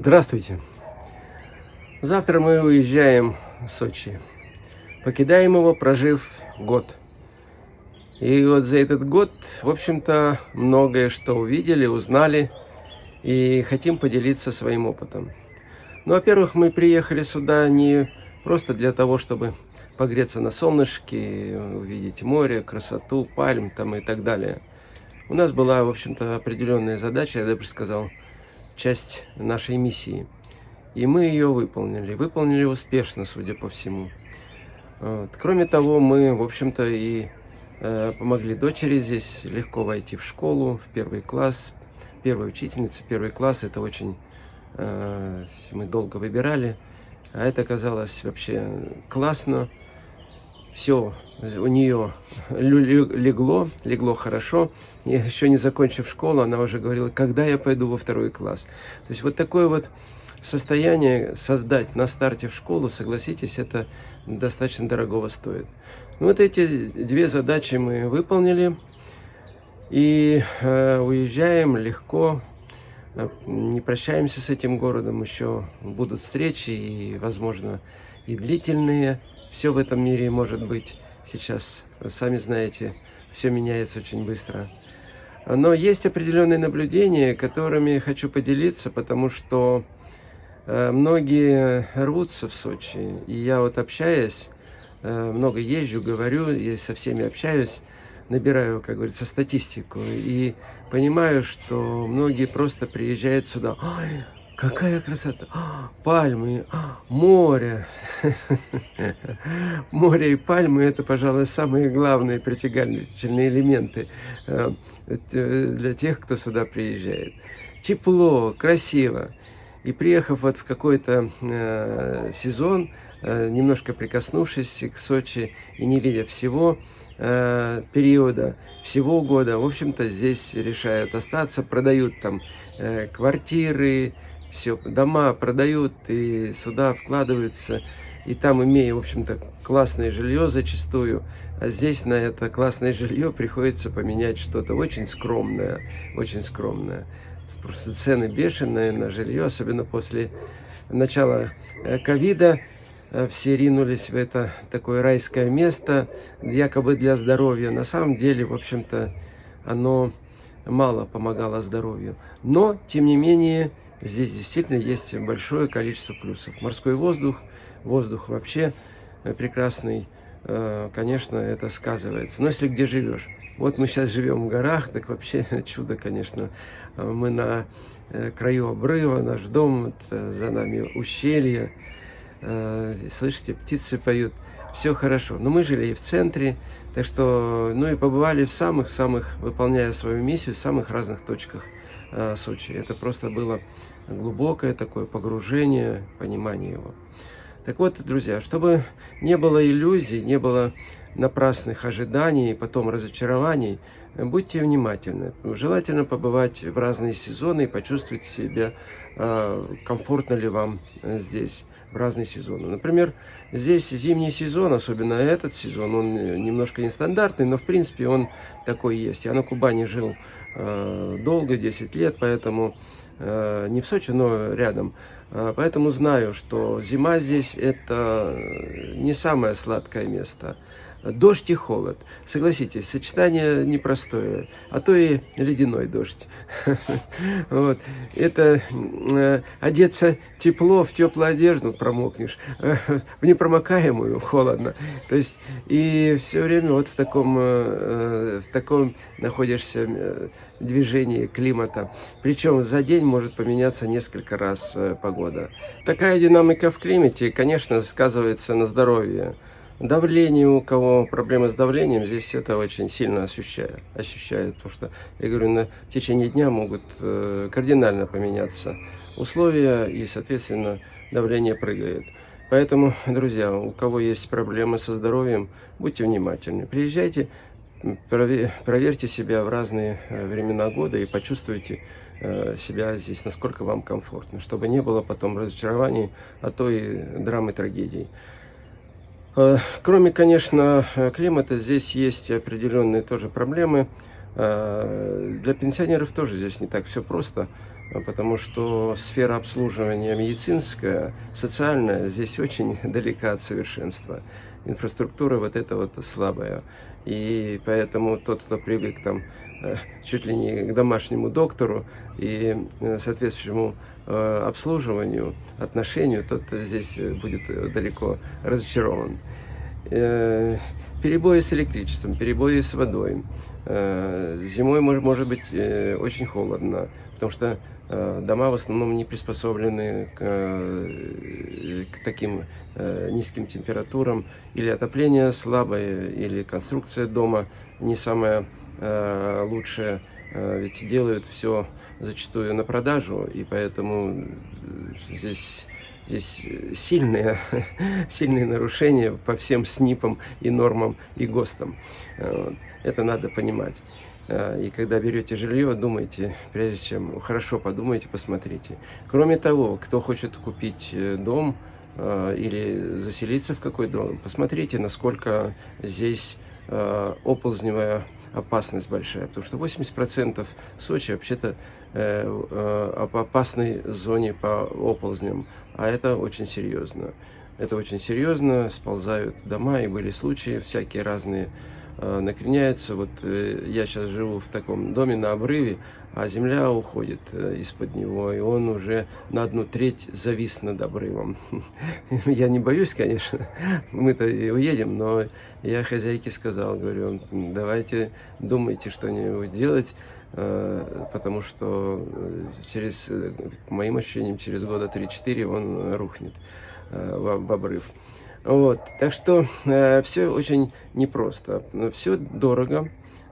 Здравствуйте. Завтра мы уезжаем в Сочи. Покидаем его, прожив год. И вот за этот год, в общем-то, многое что увидели, узнали. И хотим поделиться своим опытом. Ну, во-первых, мы приехали сюда не просто для того, чтобы погреться на солнышке, увидеть море, красоту, пальм там и так далее. У нас была, в общем-то, определенная задача, я даже сказал, часть нашей миссии. И мы ее выполнили. Выполнили успешно, судя по всему. Вот. Кроме того, мы, в общем-то, и э, помогли дочери здесь легко войти в школу, в первый класс. Первая учительница, первый класс, это очень... Э, мы долго выбирали. А это оказалось вообще классно все у нее легло, легло хорошо. И еще не закончив школу, она уже говорила, когда я пойду во второй класс. То есть вот такое вот состояние создать на старте в школу, согласитесь, это достаточно дорогого стоит. Ну, вот эти две задачи мы выполнили. И э, уезжаем легко, э, не прощаемся с этим городом, еще будут встречи и, возможно, и длительные все в этом мире может быть. Сейчас, вы сами знаете, все меняется очень быстро. Но есть определенные наблюдения, которыми хочу поделиться, потому что э, многие рвутся в Сочи. И я вот общаясь, э, много езжу, говорю, и со всеми общаюсь, набираю, как говорится, статистику. И понимаю, что многие просто приезжают сюда. Ой, Какая красота! А, пальмы, а, море. Море и пальмы – это, пожалуй, самые главные притягательные элементы э, для тех, кто сюда приезжает. Тепло, красиво. И приехав вот в какой-то э, сезон, э, немножко прикоснувшись к Сочи и не видя всего э, периода, всего года, в общем-то, здесь решают остаться, продают там э, квартиры, все, дома продают и сюда вкладываются, и там имея, в общем-то, классное жилье зачастую, а здесь на это классное жилье приходится поменять что-то очень скромное, очень скромное. Просто цены бешеные на жилье, особенно после начала э, ковида, э, все ринулись в это такое райское место, якобы для здоровья. На самом деле, в общем-то, оно мало помогало здоровью. Но, тем не менее, Здесь действительно есть большое количество плюсов. Морской воздух, воздух вообще э, прекрасный, э, конечно, это сказывается. Но если где живешь. Вот мы сейчас живем в горах, так вообще чудо, конечно. Мы на э, краю обрыва, наш дом, за нами ущелье. Слышите, птицы поют. Все хорошо. Но мы жили и в центре, так что, ну и побывали в самых-самых, выполняя свою миссию, в самых разных точках Сочи. Это просто было глубокое такое погружение, понимание его. Так вот, друзья, чтобы не было иллюзий, не было напрасных ожиданий, потом разочарований, будьте внимательны. Желательно побывать в разные сезоны и почувствовать себя, а, комфортно ли вам здесь в разные сезоны. Например, здесь зимний сезон, особенно этот сезон, он немножко нестандартный, но в принципе он такой есть. Я на Кубани жил долго, 10 лет, поэтому Э, не в Сочи, но рядом. Э, поэтому знаю, что зима здесь это не самое сладкое место. Дождь и холод. Согласитесь, сочетание непростое, а то и ледяной дождь. Вот. Это э, одеться тепло, в теплую одежду промокнешь, в непромокаемую, холодно. То есть и все время вот в таком, в таком находишься движении климата. Причем за день может поменяться несколько раз э, погода. Такая динамика в климате, конечно, сказывается на здоровье. Давление, у кого проблемы с давлением, здесь это очень сильно ощущает. ощущает потому что, я говорю, на в течение дня могут э, кардинально поменяться условия и, соответственно, давление прыгает. Поэтому, друзья, у кого есть проблемы со здоровьем, будьте внимательны. Приезжайте, проверьте себя в разные э, времена года и почувствуйте э, себя здесь, насколько вам комфортно, чтобы не было потом разочарований, а то и драмы, трагедий. Э, кроме, конечно, климата, здесь есть определенные тоже проблемы. Для пенсионеров тоже здесь не так все просто. потому что сфера обслуживания медицинская, социальная здесь очень далека от совершенства. Инфраструктура вот эта вот слабая. И поэтому тот, кто привык там э, чуть ли не к домашнему доктору и э, соответствующему э, обслуживанию, отношению, тот здесь будет далеко разочарован. Перебои с электричеством, перебои с водой. Зимой может быть очень холодно, потому что дома в основном не приспособлены к, к таким низким температурам. Или отопление слабое, или конструкция дома не самая лучшая. Ведь делают все зачастую на продажу, и поэтому здесь здесь сильные, сильные нарушения по всем СНИПам и нормам и ГОСТам. Это надо понимать. Э, и когда берете жилье, думайте, прежде чем, хорошо подумайте, посмотрите. Кроме того, кто хочет купить э, дом э, или заселиться в какой дом, посмотрите, насколько здесь оползневая опасность большая. Потому что 80% Сочи вообще-то в опасной зоне по оползням. А это очень серьезно. Это очень серьезно, сползают дома, и были случаи всякие разные, Э, накреняется. Вот э, я сейчас живу в таком доме на обрыве, а земля уходит э, из-под него, и он уже на одну треть завис над обрывом. Я не боюсь, конечно, мы-то и уедем, но я хозяйке сказал, говорю, давайте думайте что-нибудь делать, потому что через, по моим ощущениям, через года 3-4 он рухнет в обрыв. Вот. Так что э, все очень непросто. Все дорого.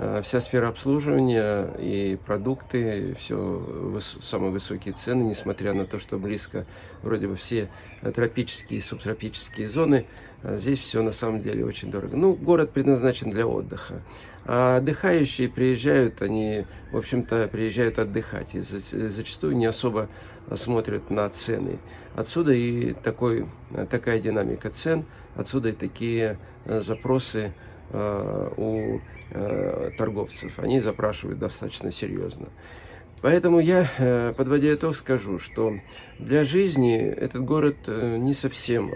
Э, вся сфера обслуживания и продукты, все самые высокие цены, несмотря на то, что близко вроде бы все тропические и субтропические зоны, э, здесь все на самом деле очень дорого. Ну, город предназначен для отдыха. А отдыхающие приезжают, они, в общем-то, приезжают отдыхать. И зачастую не особо смотрят на цены. Отсюда и такой, такая динамика цен, отсюда и такие э, запросы э, у э, торговцев. Они запрашивают достаточно серьезно. Поэтому я, подводя итог, скажу, что для жизни этот город не совсем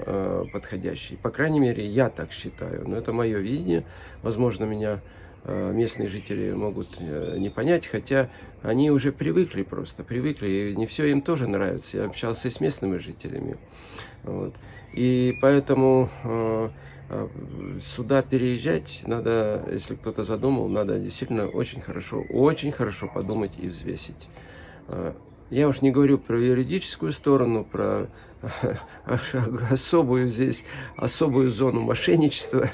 подходящий. По крайней мере, я так считаю. Но это мое видение. Возможно, меня Э, местные жители могут э, не понять, хотя они уже привыкли просто, привыкли, и не все им тоже нравится. Я общался с местными жителями. Вот. И поэтому э, сюда переезжать надо, если кто-то задумал, надо действительно очень хорошо, очень хорошо подумать и взвесить. Я уж не говорю про юридическую сторону, про особую здесь, особую зону мошенничества.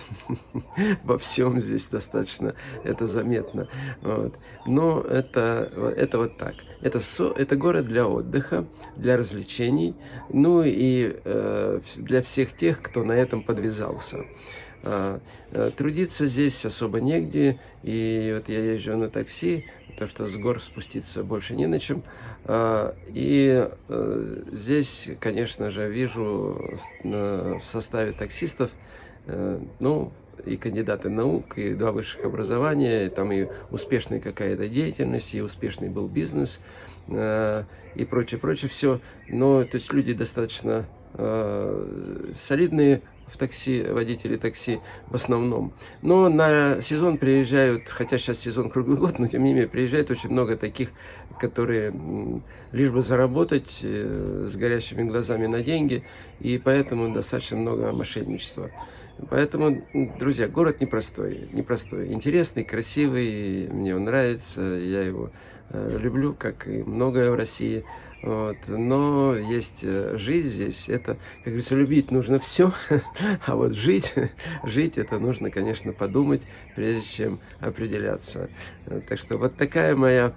Во всем здесь достаточно это заметно. Вот. Но это, это вот так. Это, со, это город для отдыха, для развлечений, ну и э, для всех тех, кто на этом подвязался. А, э, трудиться здесь особо негде, и вот я езжу на такси, то что с гор спуститься больше не на чем. А, и э, здесь, конечно же, вижу в составе таксистов, э, ну, и кандидаты наук, и два высших образования, там и успешная какая-то деятельность, и успешный был бизнес, и прочее, прочее, все. Но, то есть, люди достаточно солидные, в такси, водители такси в основном. Но на сезон приезжают, хотя сейчас сезон круглый год, но тем не менее приезжает очень много таких, которые лишь бы заработать э, с горящими глазами на деньги, и поэтому достаточно много мошенничества. Поэтому, друзья, город непростой, непростой, интересный, красивый, мне он нравится, я его э, люблю, как и многое в России. Вот. Но есть э, жизнь здесь, это, как говорится, любить нужно все, а вот жить, жить это нужно, конечно, подумать, прежде чем определяться. Так что вот такая моя,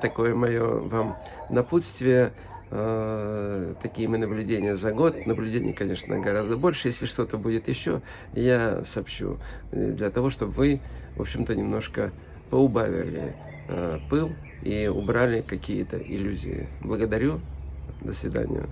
такое мое вам напутствие, э, такие мы наблюдения за год. Наблюдений, конечно, гораздо больше. Если что-то будет еще, я сообщу. Э, для того, чтобы вы, в общем-то, немножко поубавили пыл и убрали какие-то иллюзии. Благодарю. До свидания.